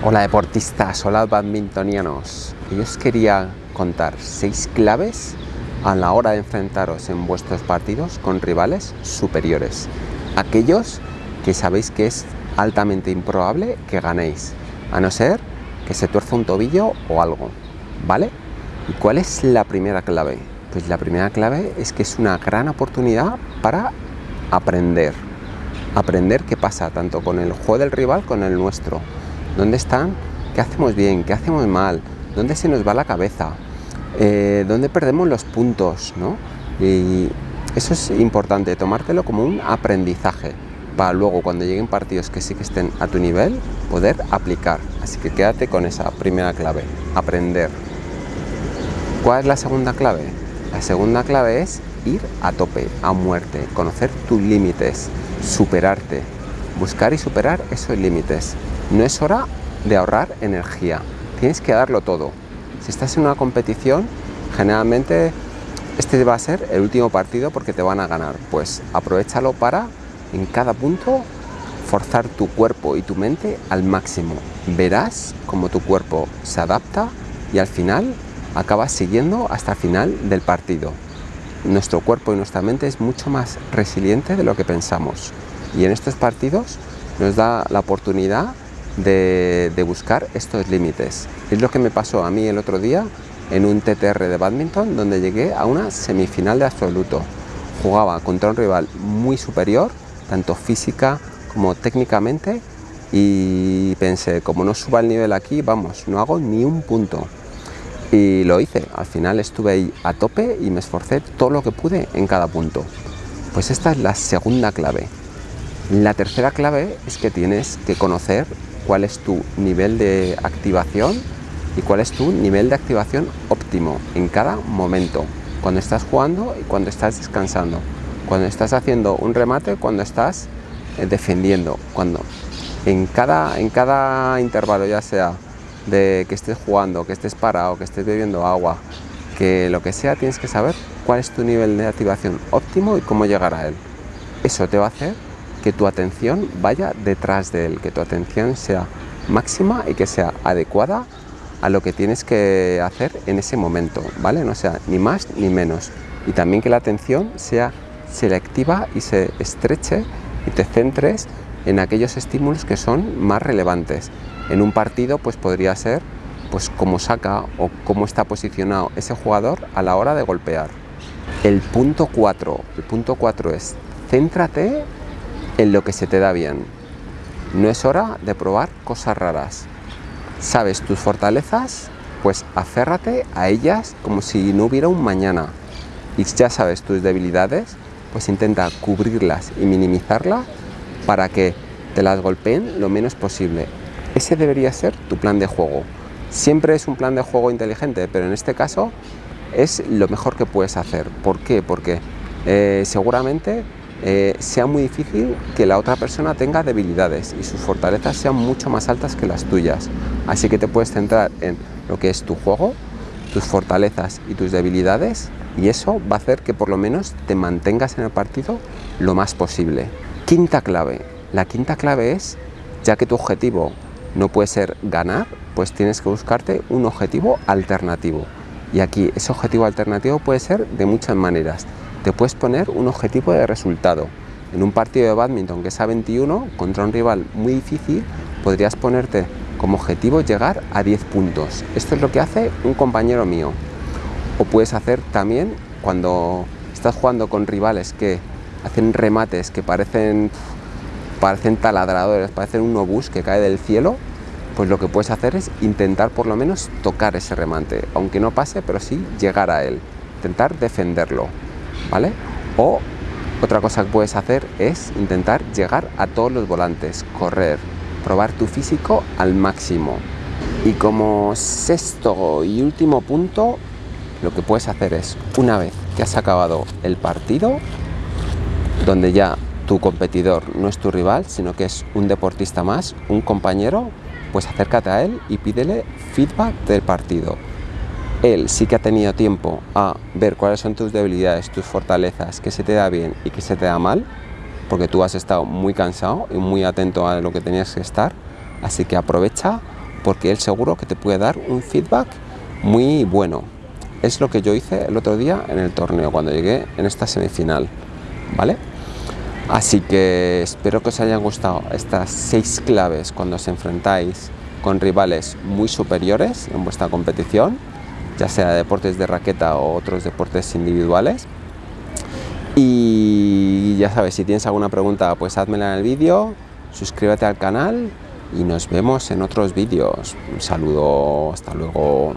Hola deportistas, hola badmintonianos. Yo os quería contar seis claves a la hora de enfrentaros en vuestros partidos con rivales superiores. Aquellos que sabéis que es altamente improbable que ganéis, a no ser que se tuerza un tobillo o algo, ¿vale? ¿Y cuál es la primera clave? Pues la primera clave es que es una gran oportunidad para aprender. Aprender qué pasa tanto con el juego del rival con el nuestro dónde están, qué hacemos bien, qué hacemos mal, dónde se nos va la cabeza, eh, dónde perdemos los puntos, ¿no? Y eso es importante, tomártelo como un aprendizaje para luego cuando lleguen partidos que sí que estén a tu nivel, poder aplicar. Así que quédate con esa primera clave, aprender. ¿Cuál es la segunda clave? La segunda clave es ir a tope, a muerte, conocer tus límites, superarte, buscar y superar esos límites. No es hora de ahorrar energía, tienes que darlo todo. Si estás en una competición, generalmente este va a ser el último partido porque te van a ganar. Pues aprovechalo para, en cada punto, forzar tu cuerpo y tu mente al máximo. Verás cómo tu cuerpo se adapta y al final acabas siguiendo hasta el final del partido. Nuestro cuerpo y nuestra mente es mucho más resiliente de lo que pensamos y en estos partidos nos da la oportunidad de, buscar estos límites. Es lo que me pasó a mí el otro día en un TTR de badminton donde llegué a una semifinal de absoluto. Jugaba contra un rival muy superior, tanto física como técnicamente, y pensé, como no suba el nivel aquí, vamos, no hago ni un punto. Y lo hice, al final estuve ahí a tope y me esforcé todo lo que pude en cada punto. Pues esta es la segunda clave. La tercera clave es que tienes que conocer cuál es tu nivel de activación y cuál es tu nivel de activación óptimo en cada momento, cuando estás jugando y cuando estás descansando, cuando estás haciendo un remate, cuando estás eh, defendiendo, cuando en cada, en cada intervalo, ya sea de que estés jugando, que estés parado, que estés bebiendo agua, que lo que sea, tienes que saber cuál es tu nivel de activación óptimo y cómo llegar a él. Eso te va a hacer que tu atención vaya detrás de él, que tu atención sea máxima y que sea adecuada a lo que tienes que hacer en ese momento, ¿vale? No sea ni más ni menos. Y también que la atención sea selectiva y se estreche y te centres en aquellos estímulos que son más relevantes. En un partido pues podría ser pues cómo saca o cómo está posicionado ese jugador a la hora de golpear. El punto 4, el punto 4 es céntrate en lo que se te da bien. No es hora de probar cosas raras. ¿Sabes tus fortalezas? Pues aférrate a ellas como si no hubiera un mañana. Y ya sabes tus debilidades, pues intenta cubrirlas y minimizarlas para que te las golpeen lo menos posible. Ese debería ser tu plan de juego. Siempre es un plan de juego inteligente, pero en este caso es lo mejor que puedes hacer. ¿Por qué? Porque eh, seguramente eh, sea muy difícil que la otra persona tenga debilidades y sus fortalezas sean mucho más altas que las tuyas. Así que te puedes centrar en lo que es tu juego, tus fortalezas y tus debilidades y eso va a hacer que por lo menos te mantengas en el partido lo más posible. Quinta clave. La quinta clave es, ya que tu objetivo no puede ser ganar, pues tienes que buscarte un objetivo alternativo. Y aquí ese objetivo alternativo puede ser de muchas maneras te puedes poner un objetivo de resultado. En un partido de badminton que es a 21 contra un rival muy difícil, podrías ponerte como objetivo llegar a 10 puntos. Esto es lo que hace un compañero mío. O puedes hacer también cuando estás jugando con rivales que hacen remates que parecen, parecen taladradores, parecen un obús que cae del cielo, pues lo que puedes hacer es intentar por lo menos tocar ese remate, aunque no pase, pero sí llegar a él, intentar defenderlo. O otra cosa que puedes hacer es intentar llegar a todos los volantes, correr, probar tu físico al máximo. Y como sexto y último punto, lo que puedes hacer es, una vez que has acabado el partido, donde ya tu competidor no es tu rival, sino que es un deportista más, un compañero, pues acércate a él y pídele feedback del partido él sí que ha tenido tiempo a ver cuáles son tus debilidades, tus fortalezas, qué se te da bien y qué se te da mal, porque tú has estado muy cansado y muy atento a lo que tenías que estar, así que aprovecha porque él seguro que te puede dar un feedback muy bueno. Es lo que yo hice el otro día en el torneo, cuando llegué en esta semifinal, ¿vale? Así que espero que os hayan gustado estas seis claves cuando os enfrentáis con rivales muy superiores en vuestra competición, ya sea deportes de raqueta o otros deportes individuales. Y ya sabes, si tienes alguna pregunta, pues házmela en el vídeo, suscríbete al canal y nos vemos en otros vídeos. Un saludo, hasta luego.